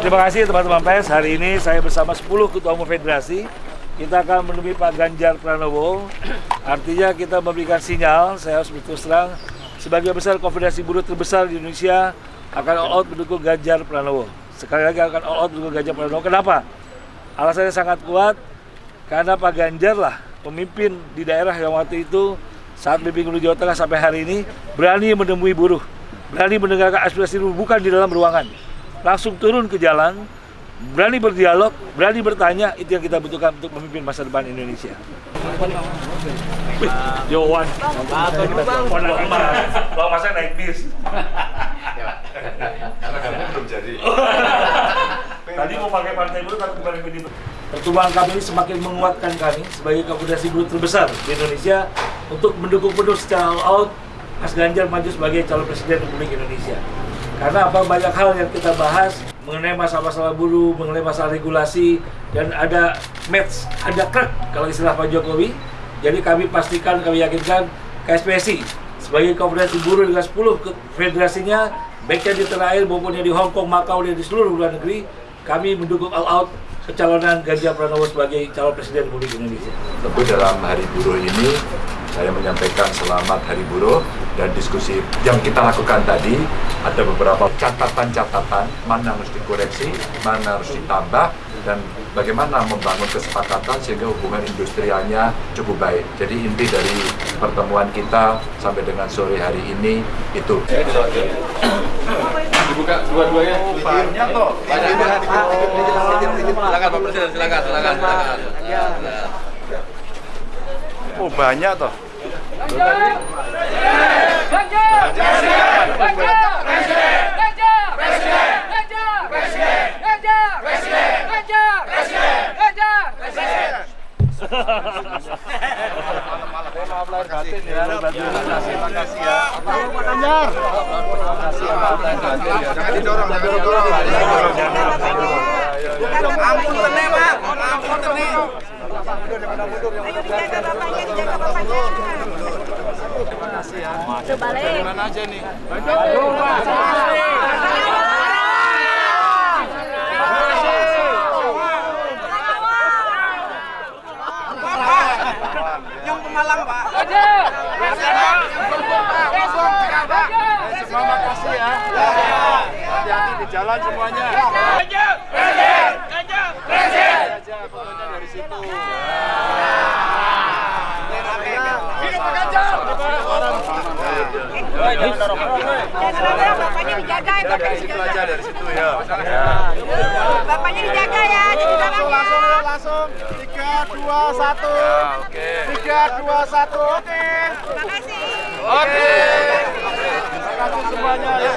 terima kasih teman-teman pers. Hari ini saya bersama 10 ketua umum federasi. Kita akan menemui Pak Ganjar Pranowo. Artinya kita memberikan sinyal, saya harus berterus terang, sebagai besar konfederasi buruh terbesar di Indonesia akan all out mendukung Ganjar Pranowo. Sekali lagi akan all out mendukung Ganjar Pranowo. Kenapa? Alasannya sangat kuat, karena Pak Ganjar lah pemimpin di daerah yang waktu itu saat memimpin Gubernur Jawa Tengah sampai hari ini berani menemui buruh, berani mendengarkan aspirasi buruh bukan di dalam ruangan, langsung turun ke jalan, berani berdialog, berani bertanya, itu yang kita butuhkan untuk memimpin masa depan Indonesia. Yowan, Bang Masa naik bis. Karena kamu belum jadi. Tadi mau pakai partai buruh tapi kembali PDIP. Pertumbuhan kami ini semakin menguatkan kami sebagai konfederasi buruh terbesar di Indonesia untuk mendukung penuh secara all out Mas Ganjar maju sebagai calon presiden Republik Indonesia. Karena apa banyak hal yang kita bahas mengenai masalah-masalah buruh, mengenai masalah regulasi dan ada match, ada krek kalau istilah Pak Jokowi. Jadi kami pastikan, kami yakinkan KSPSI sebagai konfederasi buruh dengan 10 ke- federasinya baiknya di tanah air maupun di Hong Kong, Makau dan di seluruh luar negeri kami mendukung all out kecalonan Ganjar Pranowo sebagai calon presiden Republik Indonesia. Tentu dalam Hari Buruh ini saya menyampaikan selamat Hari Buruh dan diskusi yang kita lakukan tadi ada beberapa catatan-catatan mana harus dikoreksi, mana harus ditambah dan bagaimana membangun kesepakatan sehingga hubungan industrialnya cukup baik. Jadi inti dari pertemuan kita sampai dengan sore hari ini itu. dibuka dua-duanya. Banyak toh silakan Pak Presiden silakan silakan. Silakan Oh banyak toh Pak ampun tene Ayo dijaga bapaknya, dijaga bapaknya. Dari mana aja nih? yang pemalang Pak Semua makasih ya. Hati-hati di jalan semuanya. Aja fotonya dari situ. Jangan bapaknya dijaga ya, bapaknya Situ dijaga. aja dari situ ya. Bapaknya dijaga ya, di Langsung, langsung, langsung. Tiga, dua, satu. Oke. Tiga, dua, satu. Oke. Terima kasih. Oke. Terima kasih semuanya ya.